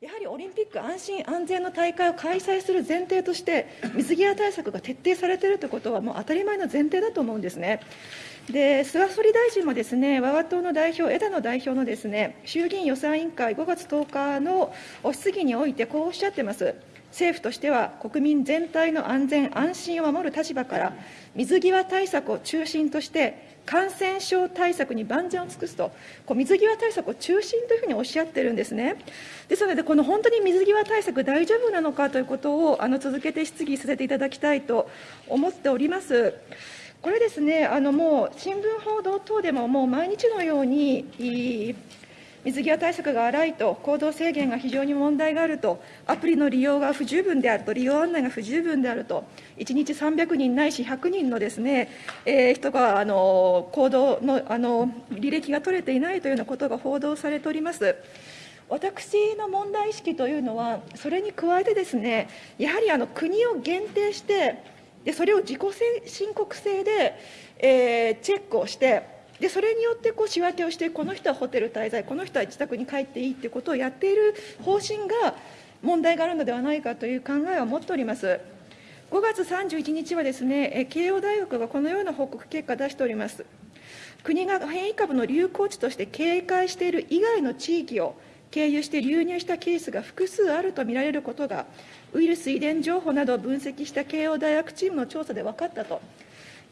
やはりオリンピック安心安全の大会を開催する前提として、水際対策が徹底されているということは、もう当たり前の前提だと思うんですね。で菅総理大臣もですね我が党の代表、枝野代表のですね衆議院予算委員会5月10日の質疑において、こうおっしゃってます。政府としては、国民全体の安全・安心を守る立場から、水際対策を中心として、感染症対策に万全を尽くすと、こう水際対策を中心というふうにおっしゃってるんですね。ですので、この本当に水際対策大丈夫なのかということをあの続けて質疑させていただきたいと思っております。これですね、あのもう新聞報道等でももう毎日のように、水際対策が荒いと、行動制限が非常に問題があると、アプリの利用が不十分であると、利用案内が不十分であると、1日300人ないし100人のですね、えー、人があの行動のあの履歴が取れていないというようなことが報道されております。私の問題意識というのは、それに加えてですね、やはりあの国を限定して、でそれを自己申告制で、えー、チェックをして、でそれによってこう仕分けをして、この人はホテル滞在、この人は自宅に帰っていいということをやっている方針が問題があるのではないかという考えを持っております。5月31日はですね、慶応大学がこのような報告結果を出しております。国が変異株の流行地として警戒している以外の地域を経由して流入したケースが複数あると見られることが、ウイルス遺伝情報などを分析した慶応大学チームの調査で分かったと。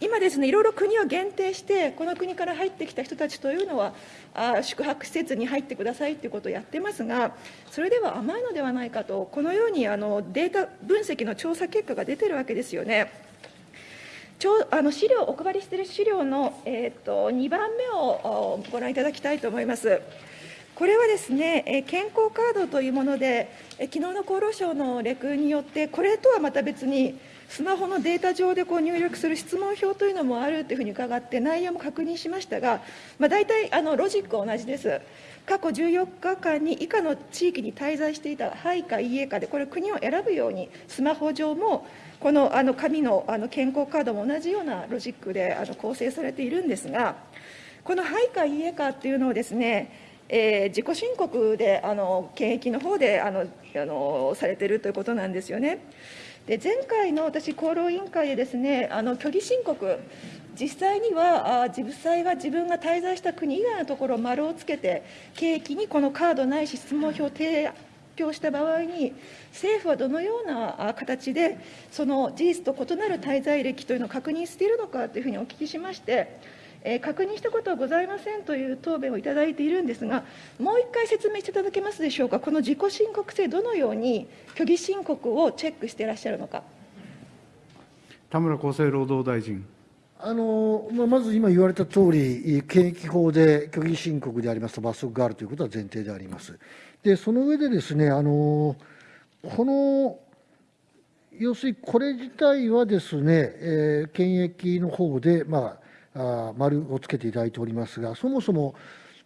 今ですね、いろいろ国を限定して、この国から入ってきた人たちというのは、あ宿泊施設に入ってくださいということをやってますが、それでは甘いのではないかと、このようにあのデータ分析の調査結果が出てるわけですよね。ちょあの資料、お配りしている資料の、えーと、2番目をご覧いただきたいと思います。これはですね、健康カードというもので、昨日の厚労省のレクによって、これとはまた別に、スマホのデータ上でこう入力する質問票というのもあるというふうに伺って、内容も確認しましたが、まあ、大体あのロジックは同じです。過去14日間に以下の地域に滞在していた、はいかいいえかで、これ、国を選ぶように、スマホ上も、このあの紙のあの健康カードも同じようなロジックであの構成されているんですが、このはいかいいえかっていうのをですね、えー、自己申告であの検疫の方であのあのされているということなんですよね。で前回の私、厚労委員会でですね、あの虚偽申告、実際にはあ実際は自分が滞在した国以外のところを、丸をつけて、契機にこのカードないし質問票を提供した場合に、政府はどのような形で、その事実と異なる滞在歴というのを確認しているのかというふうにお聞きしまして、確認したことはございませんという答弁をいただいているんですが、もう一回説明していただけますでしょうか、この自己申告制、どのように虚偽申告をチェックしていらっしゃるのか。田村厚生労働大臣。あのまず今言われたとおり、検疫法で虚偽申告でありますと罰則があるということは前提であります。で、その上でですね、あのこの要するにこれ自体はですね、えー、検疫の方で、まあ、あ丸をつけていただいておりますが、そもそも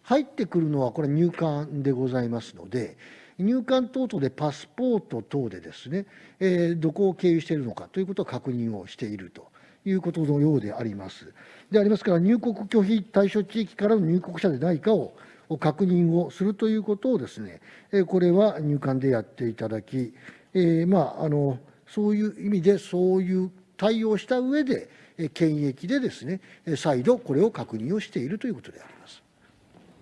入ってくるのはこれ入管でございますので、入管等々でパスポート等でですね、えー、どこを経由しているのかということを確認をしているということのようであります。でありますから、入国拒否対象地域からの入国者でないかを確認をするということをですね、これは入管でやっていただき、えー、まあ、あのそういう意味でそういう対応した上で、検疫でですね、再度これを確認をしているということであります。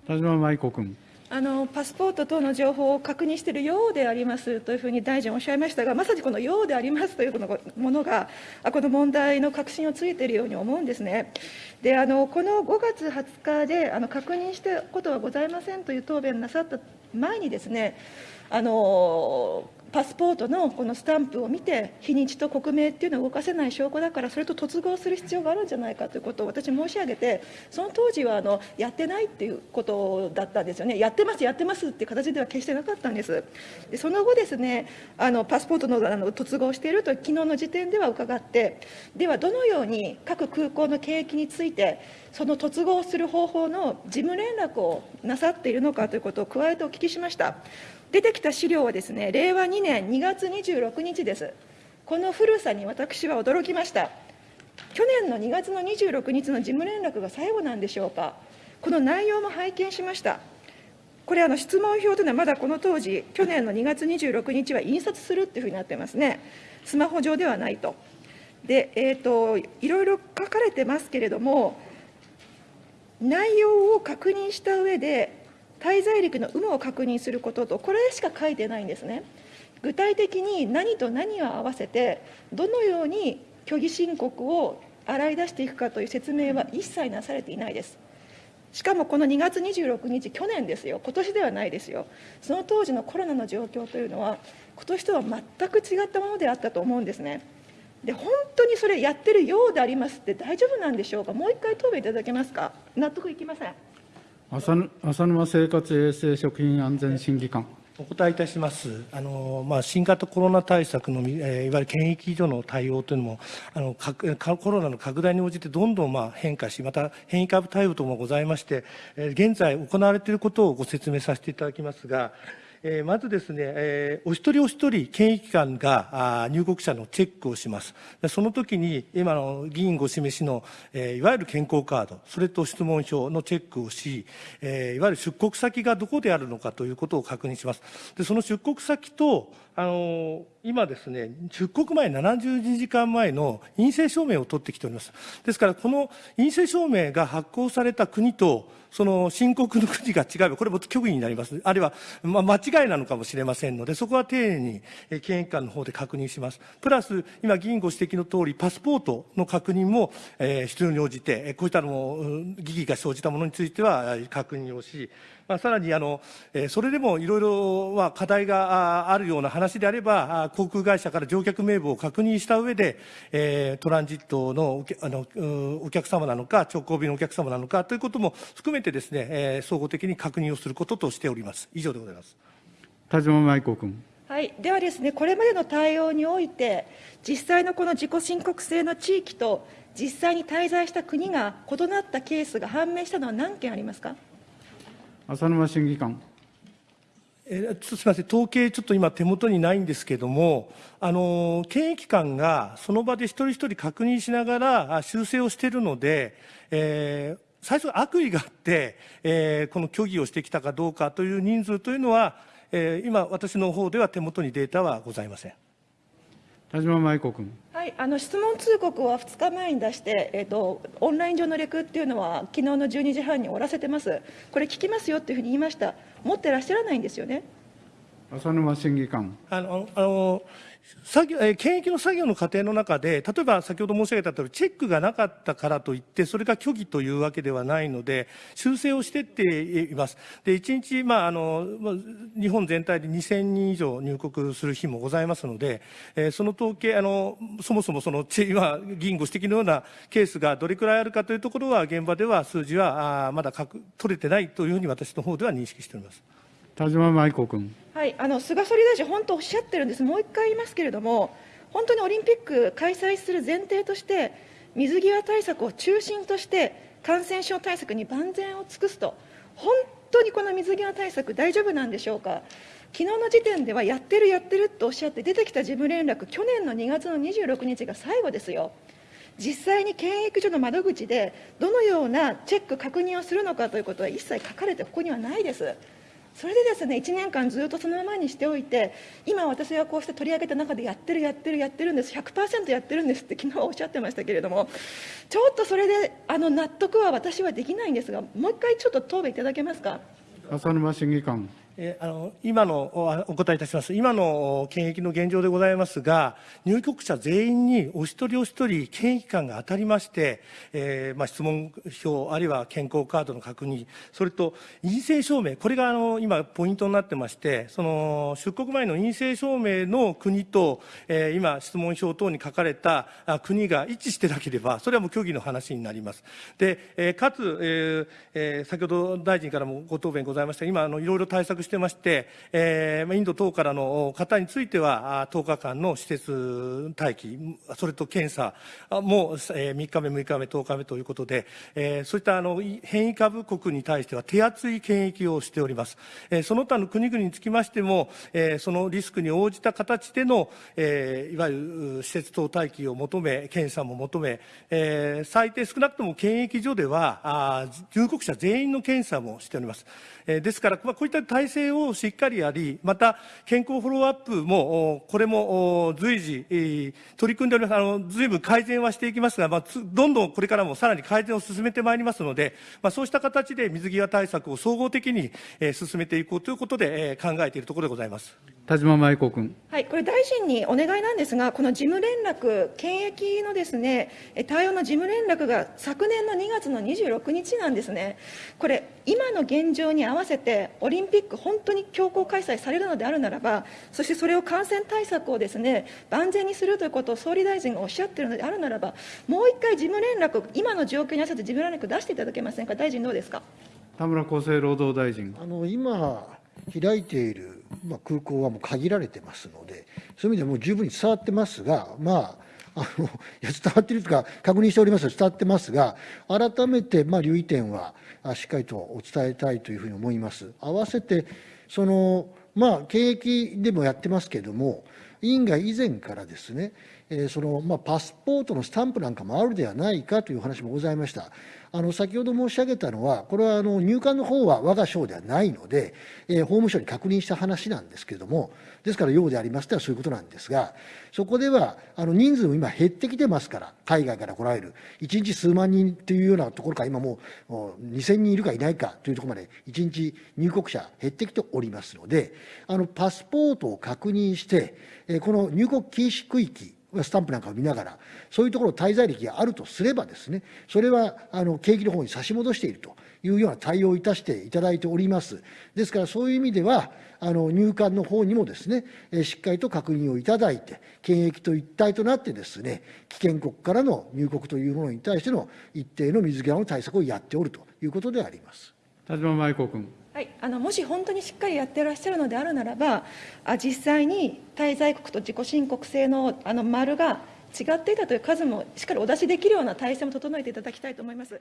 田島舞子君。あのパスポート等の情報を確認しているようでありますというふうに大臣おっしゃいましたが、まさにこのようでありますというものが、この問題の確信をついているように思うんですね。であのこの5月20日であの確認したことはございませんという答弁なさった前にですね、あのパスポートのこのスタンプを見て、日にちと国名っていうのを動かせない証拠だから、それと突合する必要があるんじゃないかということを私、申し上げて、その当時はあのやってないっていうことだったんですよね、やってます、やってますっていう形では決してなかったんです。でその後ですね、あのパスポートのあの突合していると、昨日の時点では伺って、ではどのように各空港の検疫について、その突合する方法の事務連絡をなさっているのかということを加えてお聞きしました。出てきた資料はですね、令和2年2月26日です。この古さに私は驚きました。去年の2月の26日の事務連絡が最後なんでしょうか。この内容も拝見しました。これあの質問票というのはまだこの当時、去年の2月26日は印刷するっていうふうになってますね。スマホ上ではないと。で、えーと、いろいろ書かれてますけれども、内容を確認した上で、滞在歴の有無を確認することと、これしか書いてないんですね。具体的に何と何を合わせて、どのように虚偽申告を洗い出していくかという説明は一切なされていないです。しかもこの2月26日、去年ですよ、今年ではないですよ、その当時のコロナの状況というのは、今年とは全く違ったものであったと思うんですね。で本当にそれやってるようでありますって大丈夫なんでしょうか、もう一回答弁いただけますか、納得いきません。浅沼生活衛生食品安全審議官。お答えいたします。あのまあ、新型コロナ対策の、えー、いわゆる検疫所の対応というのもあのコロナの拡大に応じてどんどんまあ変化し、また変異株対応等もございまして、えー、現在行われていることをご説明させていただきますが、えー、まずですね、えー、お一人お一人、検疫官があ入国者のチェックをします。その時に、今の議員ご示しの、えー、いわゆる健康カード、それと質問票のチェックをし、えー、いわゆる出国先がどこであるのかということを確認します。でその出国先と、あの今ですね、出国前72時間前の陰性証明を取ってきております。ですから、この陰性証明が発行された国と、その申告の国が違えば、これも虚偽になります。あるいは、まあ、間違いなのかもしれませんので、そこは丁寧に、え検疫官の方で確認します。プラス、今、議員ご指摘の通り、パスポートの確認も、えー、必要に応じて、こういったのも、疑義が生じたものについては確認をし、まあ、さらにあの、えそれでもいろいろは課題があるような話であれば、航空会社から乗客名簿を確認した上で、えトランジットのあのお客様なのか、直行便のお客様なのかということも含めてですね、え総合的に確認をすることとしております。以上でございます。田島舞子君。はい、ではですね、これまでの対応において、実際のこの自己申告制の地域と、実際に滞在した国が異なったケースが判明したのは何件ありますか？浅沼審議官。えすみません、統計、ちょっと今、手元にないんですけれども、あの検疫官がその場で一人一人確認しながら修正をしているので、えー、最初、悪意があって、えー、この虚偽をしてきたかどうかという人数というのは、えー、今、私の方では手元にデータはございません。田島舞子君。はい、あの質問通告は2日前に出して、えーと、オンライン上のレクっていうのは、昨日の12時半に終わらせてます、これ、聞きますよっていうふうに言いました、持ってらっしゃらないんですよね。浅沼審議官。あのあの作業、えー、検疫の作業の過程の中で、例えば先ほど申し上げたとおり、チェックがなかったからといって、それが虚偽というわけではないので、修正をしていっています。で、1日、まあ、あの、日本全体で2000人以上入国する日もございますので、えー、その統計、あの、そもそもその、今、議員ご指摘のようなケースがどれくらいあるかというところは、現場では数字はあまだ取れてないというふうに私の方では認識しております。田島舞子君。はい、あの菅総理大臣、本当おっしゃってるんです、もう一回言いますけれども、本当にオリンピック開催する前提として、水際対策を中心として、感染症対策に万全を尽くすと、本当にこの水際対策、大丈夫なんでしょうか。昨日の時点ではやってる、やってるとおっしゃって、出てきた事務連絡、去年の2月の26日が最後ですよ。実際に検疫所の窓口で、どのようなチェック、確認をするのかということは一切書かれて、ここにはないです。それでですね1年間ずっとそのままにしておいて今私がこうして取り上げた中でやってるやってるやってるんです100%やってるんですって昨日おっしゃってましたけれどもちょっとそれであの納得は私はできないんですがもう一回ちょっと答弁いただけますか？浅沼審議官。えあの今のお答えいたします、今の検疫の現状でございますが、入国者全員にお一人お一人、検疫官が当たりまして、えー、まあ、質問票、あるいは健康カードの確認、それと陰性証明、これがあの今、ポイントになってまして、その出国前の陰性証明の国と、えー、今、質問票等に書かれた国が一致してなければ、それはもう虚偽の話になります。で、えー、かつ、ええー、先ほど大臣からもご答弁ございました今あの、いろいろ対策約してまして、えーインド等からの方については、10日間の施設待機、それと検査も、3日目、6日目、10日目ということで、えーそういったあの変異株国に対しては手厚い検疫をしております。えーその他の国々につきましても、えーそのリスクに応じた形での、えーいわゆる施設等待機を求め、検査も求め、えー最低少なくとも検疫所では、あ入国者全員の検査もしております。えーですから、まあ、こういった体制をしっかりやり、また健康フォローアップも、おこれもお随時、えー取り組んでおります。あの、ずいぶん改善はしていきますが、まあ、つどんどんこれからもさらに改善を進めてまいりますので、まあ、そうした形で水際対策を総合的に、えー進めていこうということで、えー考えているところでございます。田島麻衣子君。はい、これ、大臣にお願いなんですが、この事務連絡、検疫のですねえ対応の事務連絡が昨年の2月の26日なんですね、これ、今の現状に合わせて、オリンピック、本当に強行開催されるのであるならば、そしてそれを感染対策をですね万全にするということを総理大臣がおっしゃっているのであるならば、もう一回、事務連絡、今の状況に合わせて事務連絡出していただけませんか、大臣、どうですか？田村厚生労働大臣。あの今、開いている、まあ、空港はもう限られてますので、そういう意味ではもう十分に伝わってますが、まあ、あのいや伝わっているというか、確認しております伝わってますが、改めて、まあ、留意点はあしっかりとお伝えたいというふうに思います。合わせてそのまあ、景気でもやってますけれども、委員が以前からですね、えーそのまあ、パスポートのスタンプなんかもあるではないかという話もございました。あの先ほど申し上げたのは、これはあの入管の方は我が省ではないので、えー法務省に確認した話なんですけれども、ですから、ようでありますとはそういうことなんですが、そこではあの人数も今、減ってきてますから、海外から来られる、1日数万人というようなところから、今もうもう2000人いるかいないかというところまで、1日入国者減ってきておりますので、あのパスポートを確認して、この入国禁止区域、スタンプなんかを見ながら、そういうところ滞在歴があるとすればですね、それはあの景気の方に差し戻しているというような対応をいたしていただいております。ですからそういう意味では、あの入管の方にもですね、しっかりと確認をいただいて、検疫と一体となってですね、危険国からの入国というものに対しての一定の水際の対策をやっておるということであります。田島麻衣子君。はい、あのもし本当にしっかりやってらっしゃるのであるならば、あ実際に滞在国と自己申告制のあの丸が違っていたという数もしっかりお出しできるような体制も整えていただきたいと思います。